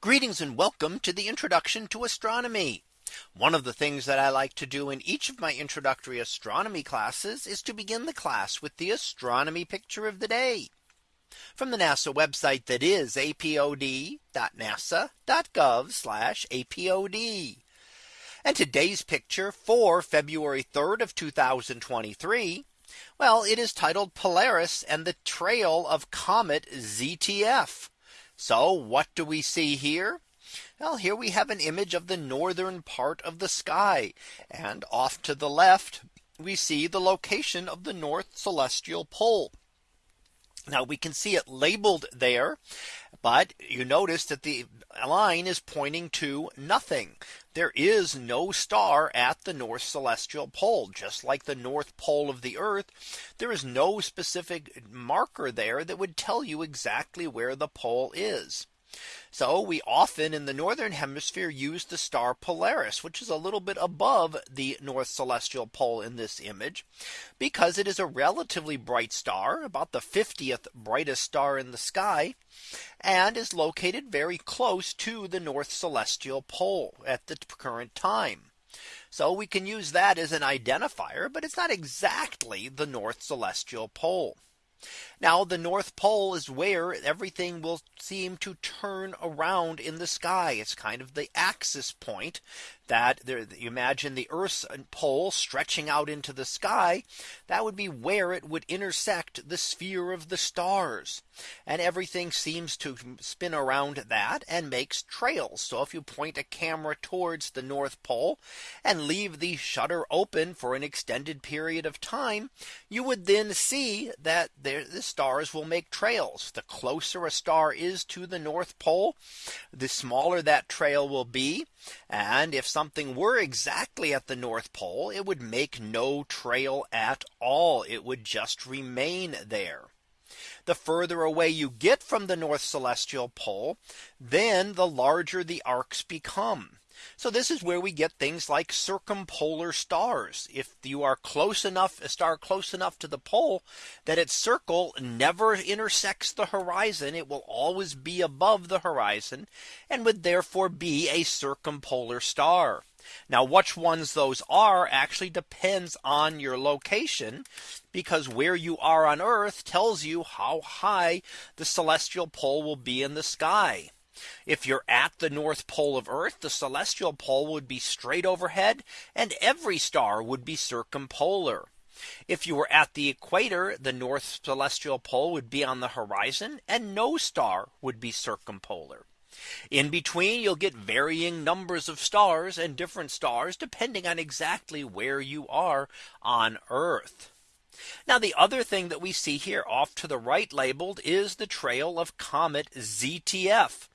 Greetings and welcome to the introduction to astronomy. One of the things that I like to do in each of my introductory astronomy classes is to begin the class with the astronomy picture of the day from the NASA website that is apod.nasa.gov apod. And today's picture for February 3rd of 2023. Well, it is titled Polaris and the trail of comet ZTF. So what do we see here? Well, here we have an image of the northern part of the sky. And off to the left, we see the location of the North Celestial Pole. Now we can see it labeled there. But you notice that the line is pointing to nothing. There is no star at the North Celestial Pole, just like the North Pole of the Earth. There is no specific marker there that would tell you exactly where the pole is. So we often in the northern hemisphere use the star Polaris, which is a little bit above the North Celestial Pole in this image, because it is a relatively bright star, about the 50th brightest star in the sky, and is located very close to the North Celestial Pole at the current time. So we can use that as an identifier, but it's not exactly the North Celestial Pole. Now the North Pole is where everything will seem to turn around in the sky. It's kind of the axis point that there you imagine the Earth's uh, pole stretching out into the sky. That would be where it would intersect the sphere of the stars. And everything seems to spin around that and makes trails. So if you point a camera towards the North Pole and leave the shutter open for an extended period of time, you would then see that there this stars will make trails. The closer a star is to the North Pole, the smaller that trail will be. And if something were exactly at the North Pole, it would make no trail at all. It would just remain there the further away you get from the North Celestial Pole, then the larger the arcs become. So this is where we get things like circumpolar stars. If you are close enough, a star close enough to the pole that its circle never intersects the horizon, it will always be above the horizon and would therefore be a circumpolar star. Now which ones those are actually depends on your location because where you are on Earth tells you how high the celestial pole will be in the sky. If you're at the North Pole of Earth, the celestial pole would be straight overhead and every star would be circumpolar. If you were at the equator, the North Celestial Pole would be on the horizon and no star would be circumpolar. In between, you'll get varying numbers of stars and different stars depending on exactly where you are on Earth. Now the other thing that we see here off to the right labeled is the trail of comet ZTF.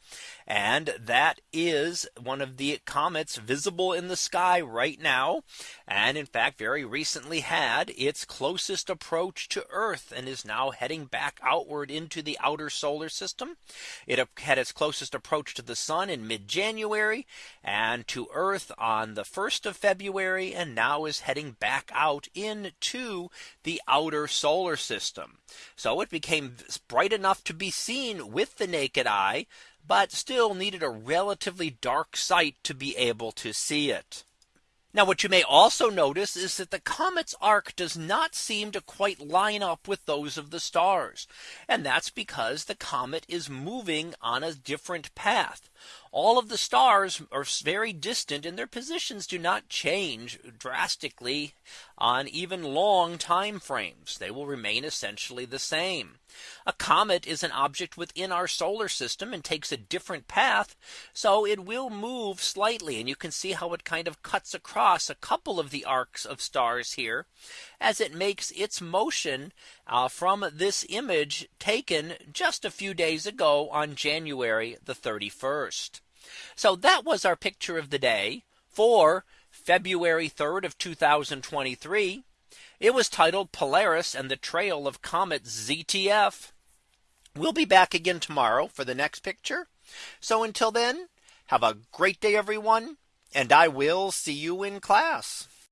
And that is one of the comets visible in the sky right now. And in fact, very recently had its closest approach to Earth and is now heading back outward into the outer solar system. It had its closest approach to the sun in mid January and to Earth on the 1st of February and now is heading back out into the outer solar system. So it became bright enough to be seen with the naked eye but still needed a relatively dark site to be able to see it. Now what you may also notice is that the comet's arc does not seem to quite line up with those of the stars. And that's because the comet is moving on a different path all of the stars are very distant and their positions do not change drastically on even long time frames. They will remain essentially the same. A comet is an object within our solar system and takes a different path. So it will move slightly and you can see how it kind of cuts across a couple of the arcs of stars here as it makes its motion uh, from this image taken just a few days ago on January the 31st. So that was our picture of the day for February 3rd of 2023. It was titled Polaris and the trail of comet ZTF. We'll be back again tomorrow for the next picture. So until then, have a great day, everyone, and I will see you in class.